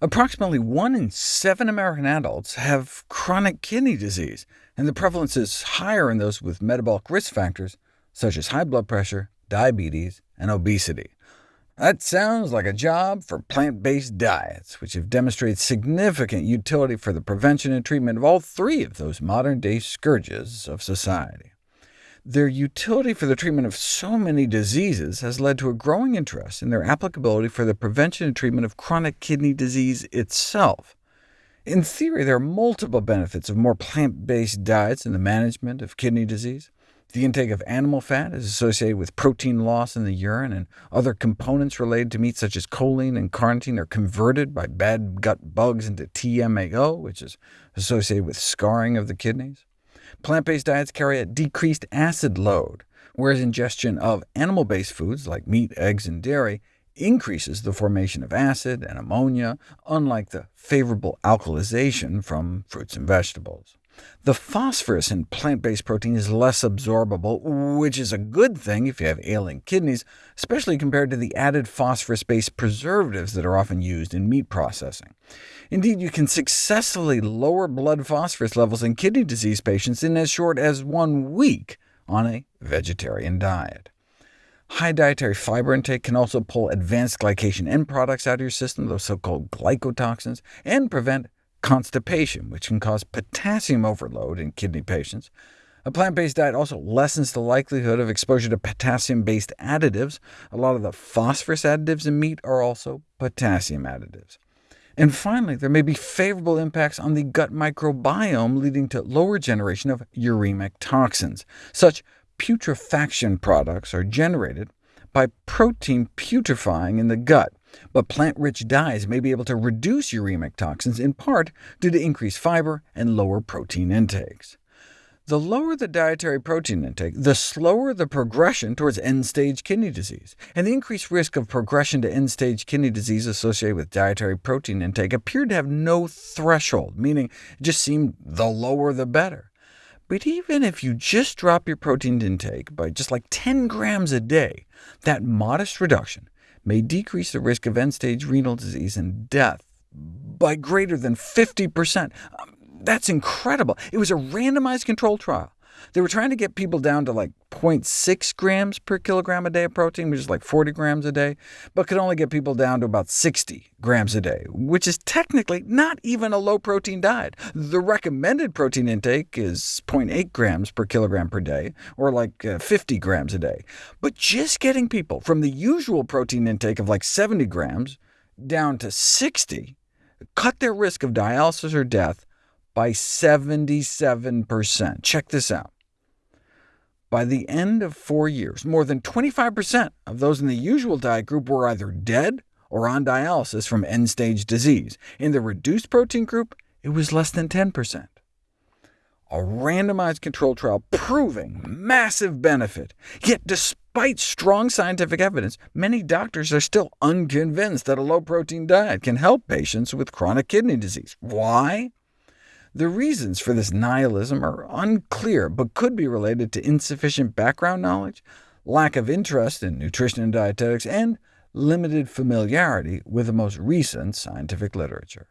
Approximately 1 in 7 American adults have chronic kidney disease, and the prevalence is higher in those with metabolic risk factors, such as high blood pressure, diabetes, and obesity. That sounds like a job for plant-based diets, which have demonstrated significant utility for the prevention and treatment of all three of those modern-day scourges of society. Their utility for the treatment of so many diseases has led to a growing interest in their applicability for the prevention and treatment of chronic kidney disease itself. In theory, there are multiple benefits of more plant-based diets in the management of kidney disease. The intake of animal fat is associated with protein loss in the urine, and other components related to meat such as choline and carnitine are converted by bad gut bugs into TMAO, which is associated with scarring of the kidneys. Plant-based diets carry a decreased acid load, whereas ingestion of animal-based foods like meat, eggs, and dairy increases the formation of acid and ammonia, unlike the favorable alkalization from fruits and vegetables. The phosphorus in plant-based protein is less absorbable, which is a good thing if you have ailing kidneys, especially compared to the added phosphorus-based preservatives that are often used in meat processing. Indeed, you can successfully lower blood phosphorus levels in kidney disease patients in as short as one week on a vegetarian diet. High dietary fiber intake can also pull advanced glycation end products out of your system, those so-called glycotoxins, and prevent constipation, which can cause potassium overload in kidney patients. A plant-based diet also lessens the likelihood of exposure to potassium-based additives. A lot of the phosphorus additives in meat are also potassium additives. And finally, there may be favorable impacts on the gut microbiome, leading to lower generation of uremic toxins. Such putrefaction products are generated by protein putrefying in the gut, but plant-rich diets may be able to reduce uremic toxins, in part due to increased fiber and lower protein intakes. The lower the dietary protein intake, the slower the progression towards end-stage kidney disease, and the increased risk of progression to end-stage kidney disease associated with dietary protein intake appeared to have no threshold, meaning it just seemed the lower the better. But even if you just drop your protein intake by just like 10 grams a day, that modest reduction may decrease the risk of end-stage renal disease and death by greater than 50%. Um, that's incredible. It was a randomized control trial. They were trying to get people down to like 0.6 grams per kilogram a day of protein, which is like 40 grams a day, but could only get people down to about 60 grams a day, which is technically not even a low-protein diet. The recommended protein intake is 0.8 grams per kilogram per day, or like uh, 50 grams a day. But just getting people from the usual protein intake of like 70 grams down to 60 cut their risk of dialysis or death by 77%. Check this out. By the end of four years, more than 25% of those in the usual diet group were either dead or on dialysis from end-stage disease. In the reduced protein group, it was less than 10%. A randomized control trial proving massive benefit. Yet despite strong scientific evidence, many doctors are still unconvinced that a low-protein diet can help patients with chronic kidney disease. Why? The reasons for this nihilism are unclear, but could be related to insufficient background knowledge, lack of interest in nutrition and dietetics, and limited familiarity with the most recent scientific literature.